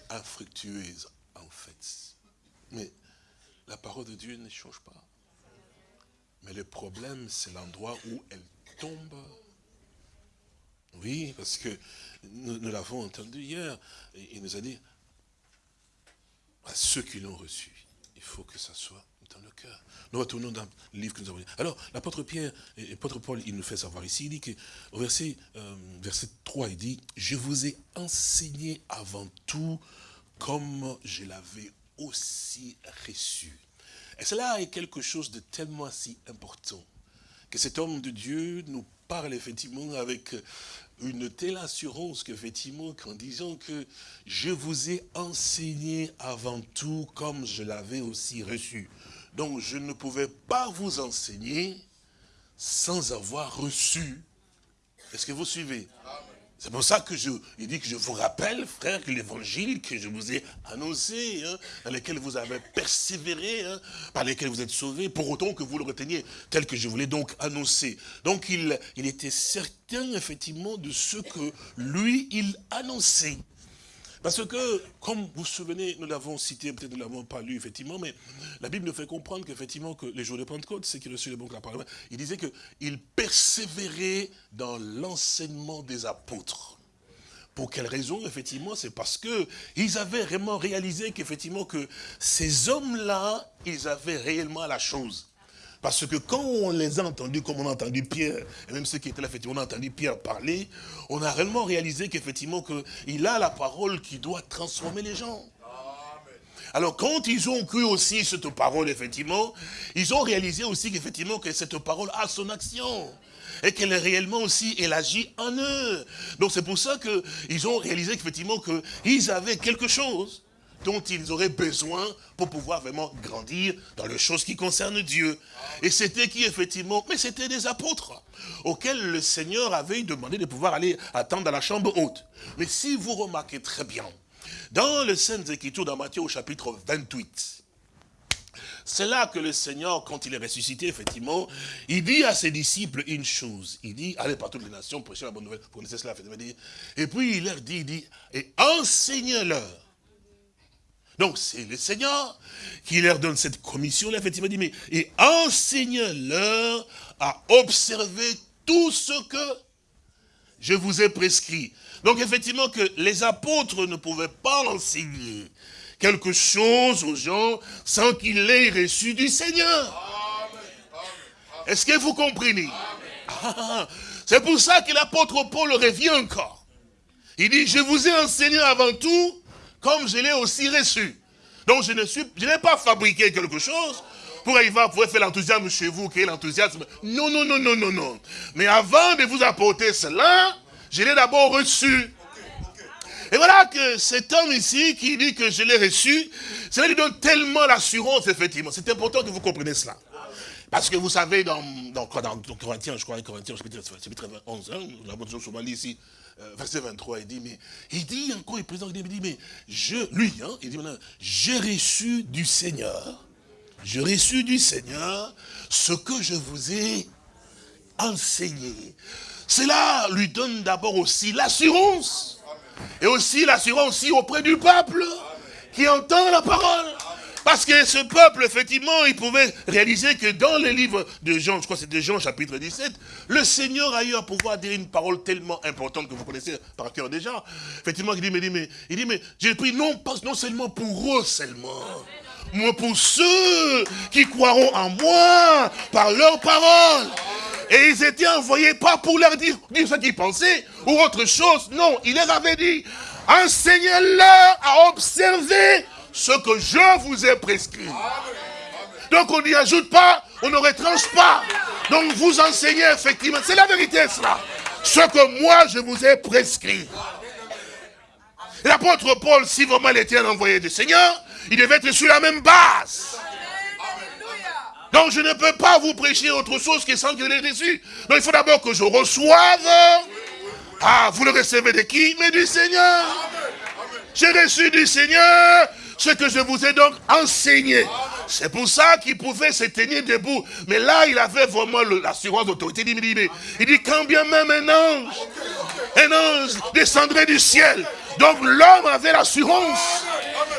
infructueuse, en fait. Mais la parole de Dieu ne change pas. Mais le problème, c'est l'endroit où elle tombe. Oui, parce que nous, l'avons entendu hier. Il nous a dit, à ceux qui l'ont reçu, il faut que ça soit dans le cœur. Nous retournons dans le livre que nous avons lu. Alors, l'apôtre Pierre, et l'apôtre Paul, il nous fait savoir ici, il dit qu'au verset, euh, verset 3, il dit, je vous ai enseigné avant tout comme je l'avais aussi reçu. Et cela est quelque chose de tellement si important, que cet homme de Dieu nous parle effectivement avec une telle assurance qu'effectivement, qu'en disant que je vous ai enseigné avant tout comme je l'avais aussi reçu. Donc je ne pouvais pas vous enseigner sans avoir reçu. Est-ce que vous suivez? C'est pour ça que je, il dit que je vous rappelle, frère, que l'évangile que je vous ai annoncé, hein, dans lequel vous avez persévéré, hein, par lequel vous êtes sauvés, pour autant que vous le reteniez tel que je voulais donc annoncer. Donc il, il était certain, effectivement, de ce que lui, il annonçait. Parce que, comme vous vous souvenez, nous l'avons cité, peut-être nous ne l'avons pas lu, effectivement, mais la Bible nous fait comprendre qu'effectivement, que les jours de Pentecôte, c'est qu'il reçut le bon la parole, il disait qu'il persévérait dans l'enseignement des apôtres. Pour quelle raison, effectivement C'est parce que ils avaient vraiment réalisé qu'effectivement, que ces hommes-là, ils avaient réellement la chose. Parce que quand on les a entendus, comme on a entendu Pierre, et même ceux qui étaient là, effectivement, on a entendu Pierre parler, on a réellement réalisé qu'effectivement, qu'il a la parole qui doit transformer les gens. Alors quand ils ont cru aussi cette parole, effectivement, ils ont réalisé aussi qu'effectivement que cette parole a son action. Et qu'elle est réellement aussi, elle agit en eux. Donc c'est pour ça qu'ils ont réalisé qu'effectivement qu'ils avaient quelque chose dont ils auraient besoin pour pouvoir vraiment grandir dans les choses qui concernent Dieu. Et c'était qui effectivement? Mais c'était des apôtres auxquels le Seigneur avait demandé de pouvoir aller attendre dans la chambre haute. Mais si vous remarquez très bien, dans le Saintes Écritures, dans Matthieu au chapitre 28, c'est là que le Seigneur, quand il est ressuscité, effectivement, il dit à ses disciples une chose. Il dit, allez par toutes les nations, prêchez la bonne nouvelle. Vous connaissez cela, Et puis il leur dit, il dit, et enseignez-leur donc c'est le Seigneur qui leur donne cette commission-là, effectivement, dit, mais, et enseigne-leur à observer tout ce que je vous ai prescrit. Donc effectivement que les apôtres ne pouvaient pas enseigner quelque chose aux gens sans qu'ils l'aient reçu du Seigneur. Est-ce que vous comprenez? Ah, C'est pour ça que l'apôtre Paul revient encore. Il dit, je vous ai enseigné avant tout comme je l'ai aussi reçu. Donc je ne suis, je n'ai pas fabriqué quelque chose pour arriver à pouvoir faire l'enthousiasme chez vous, créer l'enthousiasme. Non, non, non, non, non, non. Mais avant de vous apporter cela, je l'ai d'abord reçu. Et voilà que cet homme ici qui dit que je l'ai reçu, cela lui donne tellement l'assurance, effectivement. C'est important que vous compreniez cela. Parce que vous savez, dans, dans, Corinthiens, je crois, Corinthiens, chapitre, chapitre 11, hein, nous l'avons souvent lu ici, euh, verset 23, il dit, mais, il dit encore, il présente, il dit, mais, je, lui, hein, il dit maintenant, j'ai reçu du Seigneur, j'ai reçu du Seigneur ce que je vous ai enseigné. Cela lui donne d'abord aussi l'assurance, et aussi l'assurance aussi auprès du peuple qui entend la parole. Parce que ce peuple, effectivement, il pouvait réaliser que dans les livres de Jean, je crois que c'est de Jean chapitre 17, le Seigneur a eu à pouvoir dire une parole tellement importante que vous connaissez par cœur déjà. Effectivement, il dit, mais, il dit, mais, il dit, mais j'ai pris non, non seulement pour eux seulement, mais pour ceux qui croiront en moi par leur parole. Et ils étaient envoyés pas pour leur dire, dire ce qu'ils pensaient ou autre chose. Non, il leur avait dit, enseignez-leur à observer ce que je vous ai prescrit. Donc on n'y ajoute pas, on ne retranche pas. Donc vous enseignez effectivement, c'est la vérité cela. Ce que moi je vous ai prescrit. L'apôtre Paul, si vraiment il était un envoyé du Seigneur, il devait être sur la même base. Donc je ne peux pas vous prêcher autre chose que sans que je reçu. Donc il faut d'abord que je reçoive. Ah, vous le recevez de qui? Mais du Seigneur. J'ai reçu du Seigneur ce que je vous ai donc enseigné. C'est pour ça qu'il pouvait se tenir debout. Mais là, il avait vraiment l'assurance d'autorité. Il dit, il dit, quand bien même un ange, un ange descendrait du ciel. Donc l'homme avait l'assurance.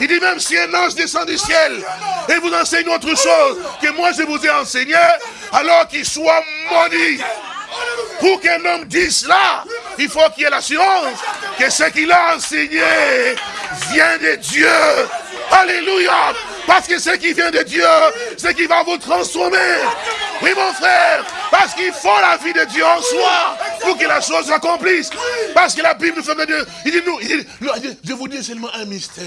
Il dit, même si un ange descend du ciel et vous enseigne autre chose que moi je vous ai enseigné, alors qu'il soit maudit. Pour qu'un homme dise cela, il faut qu'il ait l'assurance que ce qu'il a enseigné vient de Dieu. Alléluia. Parce que ce qui vient de Dieu, ce qui va vous transformer. Oui, mon frère. Parce qu'il faut la vie de Dieu en soi pour que la chose s'accomplisse. Parce que la Bible nous fait de. Il dit, nous, il dit, je vous dis seulement un mystère.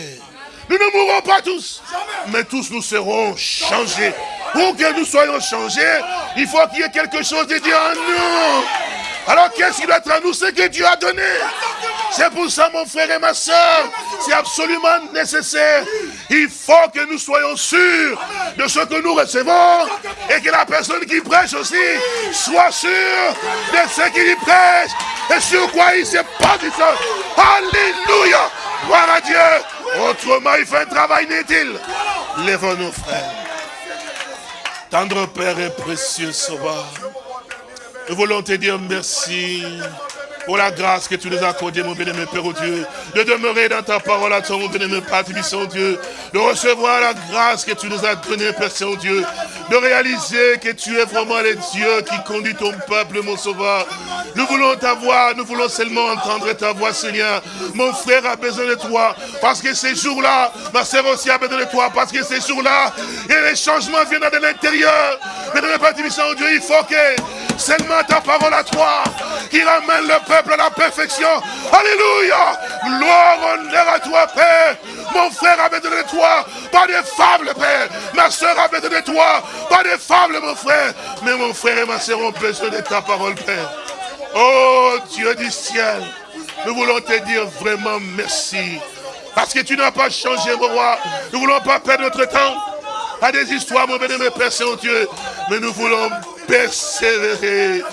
Nous ne mourrons pas tous, mais tous nous serons changés. Pour que nous soyons changés, il faut qu'il y ait quelque chose de Dieu en nous. Alors qu'est-ce qui doit être en nous? Ce que Dieu a donné. C'est pour ça, mon frère et ma soeur, c'est absolument nécessaire. Il faut que nous soyons sûrs de ce que nous recevons et que la personne qui prêche aussi soit sûre de ce qu'il prêche et sur quoi il du sol. Alléluia. Gloire à Dieu. Autrement, il fait un travail inutile. Lève-nous, frères. Tendre Père et précieux Sauveur. Nous voulons te dire merci pour la grâce que tu nous as accordée, mon bien-aimé Père au Dieu, de demeurer dans ta parole à toi, mon bien-aimé Père Dieu, de recevoir la grâce que tu nous as donnée, Père Saint-Dieu, de réaliser que tu es vraiment le Dieu qui conduit ton peuple, mon Sauveur. Nous voulons ta voix, nous voulons seulement entendre ta voix, Seigneur. Mon frère a besoin de toi, parce que ces jours-là, ma sœur aussi a besoin de toi, parce que ces jours-là, et les changements viennent de l'intérieur. Mais le Père Dieu, il faut que seulement ta parole à toi, qui ramène le peuple à la perfection. Alléluia. Gloire, honneur à toi, Père. Mon frère a besoin de toi, pas des fables, Père. Ma soeur a besoin de toi, pas des fables, mon frère. Mais mon frère et ma soeur ont besoin de ta parole, Père. Oh Dieu du ciel, nous voulons te dire vraiment merci. Parce que tu n'as pas changé, mon roi. Nous ne voulons pas perdre notre temps à des histoires, mon bénémoine Père Saint-Dieu. Mais nous voulons persévérer.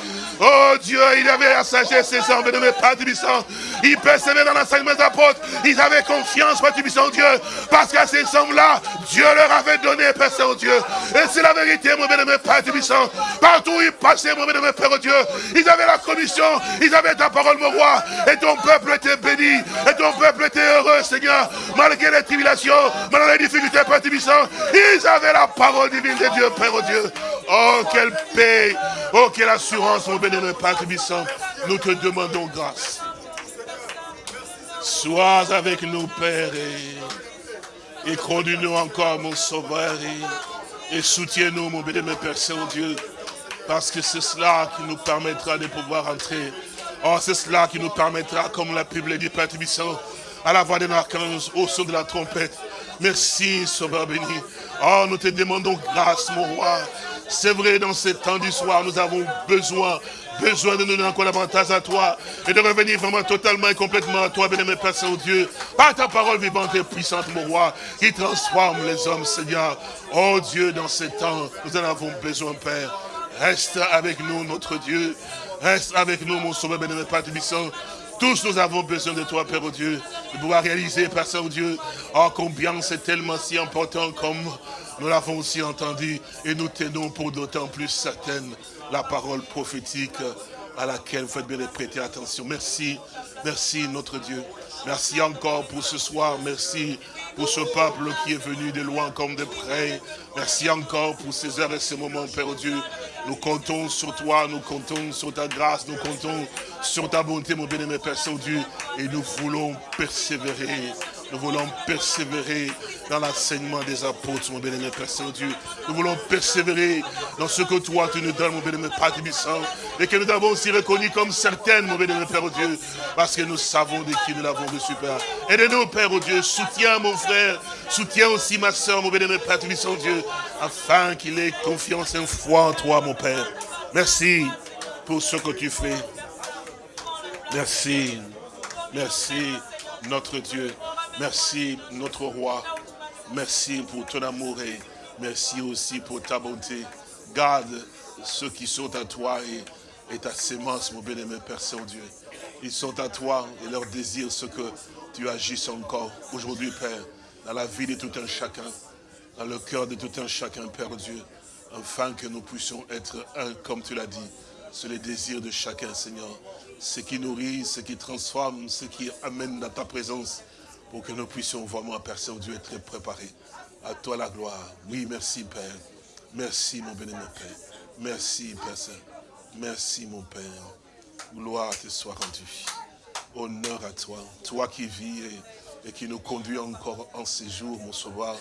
Oh Dieu, il avait la sagesse, ses hommes, de mes Père Tubissant. Ils persévéraient dans l'enseignement des apôtres. Ils avaient confiance, Père Tubissant, Dieu. Parce qu'à ces hommes-là, Dieu leur avait donné, Père Saint-Dieu. Et c'est la vérité, mon bénémoine Père Tubissant. Partout où ils passaient, mon bénémoine Père Dieu, ils avaient la commission, ils avaient ta parole, mon roi. Et ton peuple était béni. Et ton peuple était heureux, Seigneur. Malgré les tribulations, malgré les difficultés, Père Tubissant. Ils avaient la parole divine de Dieu, Père Dieu. Oh, quelle paix. Oh, quelle assurance, mon bénémoine Père. Nous te demandons grâce. Sois avec nous, Père, et, et conduis-nous encore, mon Sauveur, et, soutiens-nous, mon bénémoine Père Saint-Dieu, parce que c'est cela qui nous permettra de pouvoir entrer. Oh, c'est cela qui nous permettra, comme la Bible dit, Père à la voix de l'archange, au son de la trompette. Merci, Sauveur béni. Oh, nous te demandons grâce, mon roi. C'est vrai, dans ce temps du soir, nous avons besoin, besoin de nous donner encore davantage à toi et de revenir vraiment totalement et complètement à toi, bien-aimé Père Saint-Dieu, par ta parole vivante et puissante, mon roi, qui transforme les hommes, Seigneur. Oh Dieu, dans ce temps, nous en avons besoin, Père. Reste avec nous, notre Dieu. Reste avec nous, mon sauveur, bien-aimé Père Tubissant. Tous nous avons besoin de toi, Père Dieu, de pouvoir réaliser, Père Saint-Dieu, oh combien c'est tellement si important comme nous l'avons aussi entendu et nous tenons pour d'autant plus certaine la parole prophétique à laquelle vous faites bien de prêter attention. Merci, merci notre Dieu. Merci encore pour ce soir. Merci pour ce peuple qui est venu de loin comme de près. Merci encore pour ces heures et ces moments, Père Dieu. Nous comptons sur toi, nous comptons sur ta grâce, nous comptons sur ta bonté, mon bien-aimé Père Saint-Dieu. Et nous voulons persévérer nous voulons persévérer dans l'enseignement des apôtres, mon bénémoine Père Saint-Dieu. Nous voulons persévérer dans ce que toi tu nous donnes, mon bénémoine Père Tibissant, et que nous avons aussi reconnu comme certaines, mon bénémoine Père Dieu, parce que nous savons de qui nous l'avons reçu, Père. Aide-nous, Père Dieu, soutiens mon frère, soutiens aussi ma soeur, mon bénémoine Père Tibissant, Dieu, afin qu'il ait confiance et foi en toi, mon Père. Merci pour ce que tu fais. Merci. Merci, notre Dieu. Merci, notre roi. Merci pour ton amour et merci aussi pour ta bonté. Garde ceux qui sont à toi et, ta sémence, mon bien-aimé Père Saint-Dieu. Ils sont à toi et leur désir ce que tu agisses encore aujourd'hui, Père, dans la vie de tout un chacun, dans le cœur de tout un chacun, Père Dieu, afin que nous puissions être un, comme tu l'as dit. C'est le désir de chacun, Seigneur. Ce qui nourrit, ce qui transforme, ce qui amène dans ta présence pour que nous puissions vraiment, Père Saint-Dieu, être préparés. À toi la gloire. Oui, merci, Père. Merci, mon béni, Père. Merci, Père Saint. Merci, mon Père. Gloire te soit rendue. Honneur à toi. Toi qui vis et, qui nous conduis encore en ces jours, mon sauveur.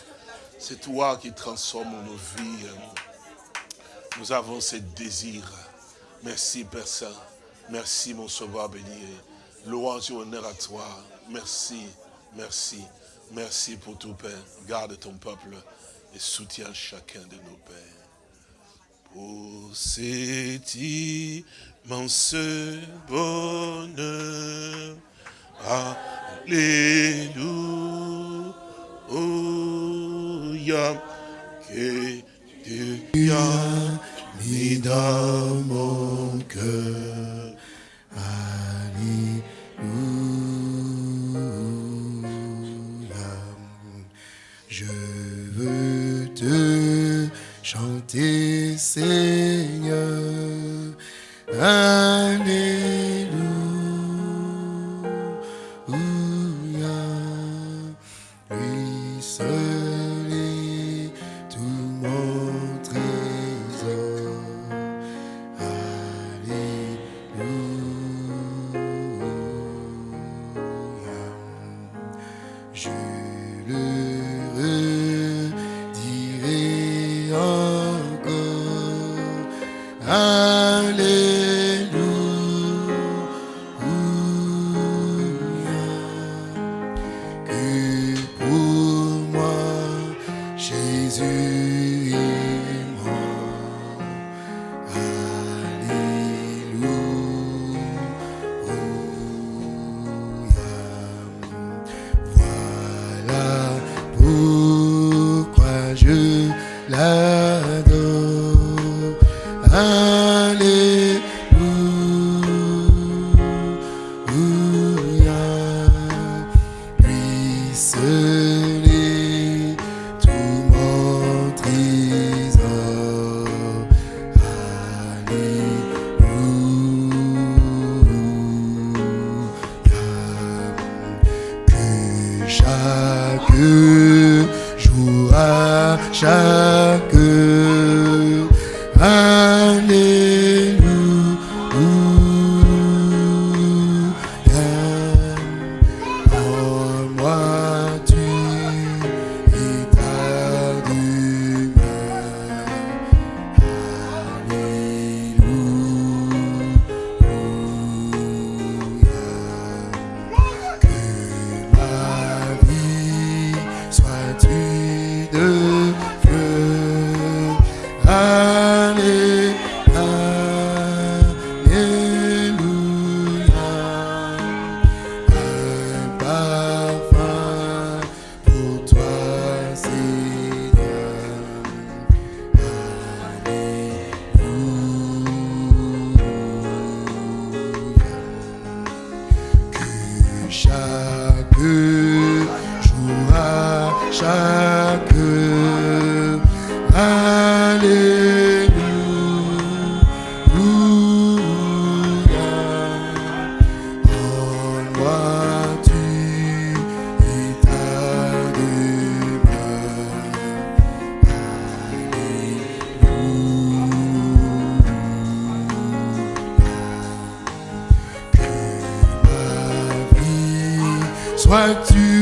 C'est toi qui transformes nos vies. Nous avons ces désirs. Merci, Père Saint. Merci, mon sauveur béni. Louange et honneur à toi. Merci. Merci. Merci pour tout, Père. Garde ton peuple et soutiens chacun de nos pères. Pour cet immense bonheur. Alléluia. Que Dieu a mis dans mon cœur. Alléluia. Te chanter, Seigneur. Alléluia. Jésus vie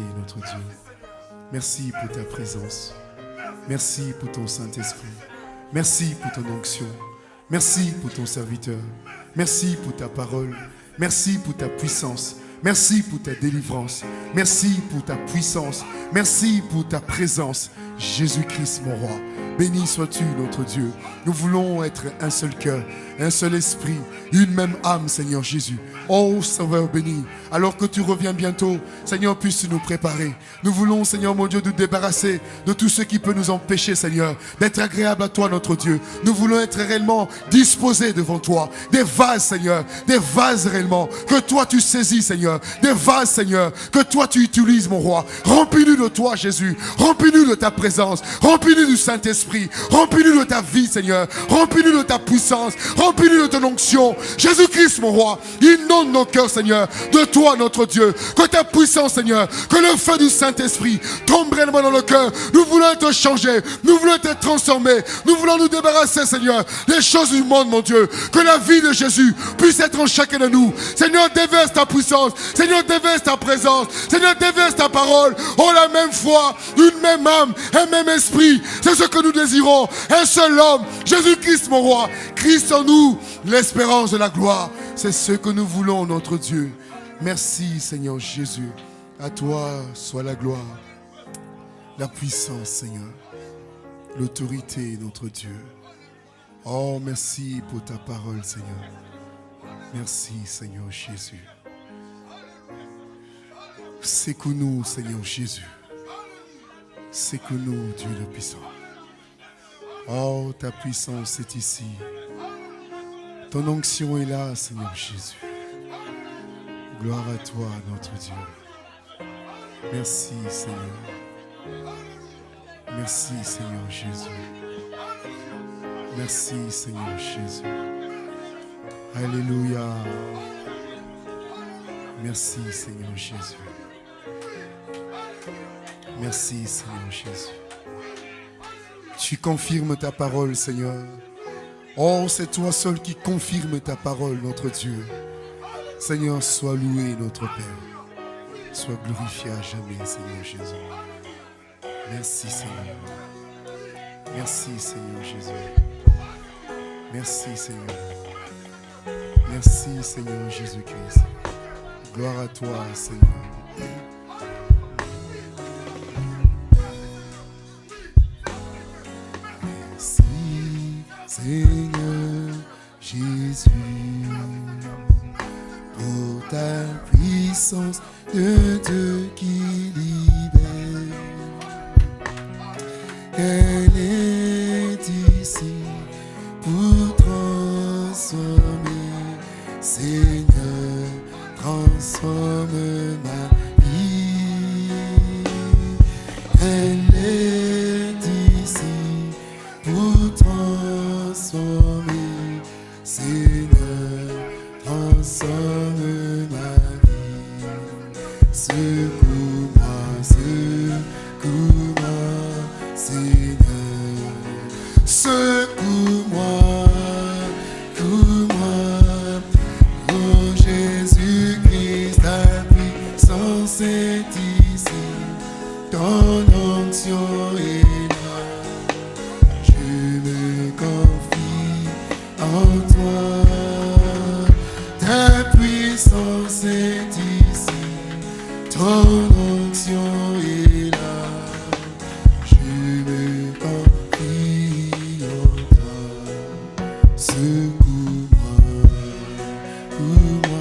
Notre Dieu. Merci pour ta présence. Merci pour ton Saint-Esprit. Merci pour ton onction. Merci pour ton serviteur. Merci pour ta parole. Merci pour ta puissance. Merci pour ta délivrance. Merci pour ta puissance. Merci pour ta présence. Jésus-Christ, mon roi. Béni sois-tu, notre Dieu. Nous voulons être un seul cœur, un seul esprit, une même âme, Seigneur Jésus. Oh, Sauveur béni, alors que tu reviens bientôt, Seigneur, puisse nous préparer. Nous voulons, Seigneur mon Dieu, nous débarrasser de tout ce qui peut nous empêcher, Seigneur, d'être agréable à toi, notre Dieu. Nous voulons être réellement disposés devant toi. Des vases, Seigneur, des vases réellement, que toi tu saisis, Seigneur. Des vases, Seigneur, que toi tu utilises, mon roi. Remplis-nous de toi, Jésus. Remplis-nous de ta présence. Remplis-nous du Saint-Esprit. Remplis-nous de ta vie, Seigneur. Remplis-nous de ta puissance. Remplis-nous de ton onction. Jésus-Christ, mon roi, inonde nos cœurs, Seigneur, de toi, notre Dieu. Que ta puissance, Seigneur, que le feu du Saint-Esprit tombe réellement dans le cœur. Nous voulons être changés. Nous voulons être transformés. Nous voulons nous débarrasser, Seigneur, des choses du monde, mon Dieu. Que la vie de Jésus puisse être en chacun de nous. Seigneur, déverse ta puissance. Seigneur, déverse ta présence. Seigneur, déverse ta parole. Oh, la même foi, une même âme, un même esprit. C'est ce que nous désirons. Un seul homme, Jésus-Christ, mon roi. Christ en nous, l'espérance de la gloire. C'est ce que nous voulons, notre Dieu. Merci, Seigneur Jésus. À toi soit la gloire, la puissance, Seigneur, l'autorité, notre Dieu. Oh, merci pour ta parole, Seigneur. Merci, Seigneur Jésus. Secoue-nous, Seigneur Jésus. Secoue-nous, Dieu le puissant. Oh, ta puissance est ici. Ton onction est là, Seigneur Jésus. Gloire à toi, notre Dieu. Merci, Seigneur. Merci, Seigneur Jésus. Merci, Seigneur Jésus. Alléluia. Merci, Seigneur Jésus. Merci, Seigneur Jésus. Tu confirmes ta parole, Seigneur. Oh, c'est toi seul qui confirme ta parole, notre Dieu. Seigneur, sois loué, notre Père. Sois glorifié à jamais, Seigneur Jésus. Merci, Seigneur. Merci, Seigneur Jésus. Merci, Seigneur. Merci, Seigneur Jésus-Christ. Gloire à toi, Seigneur. Seigneur Jésus, pour ta puissance de Dieu qui libère. Oh.